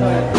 对。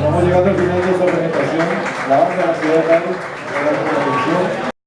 Estamos llegando al final de esta presentación. La banda de la ciudad de Carlos, gracias por la atención.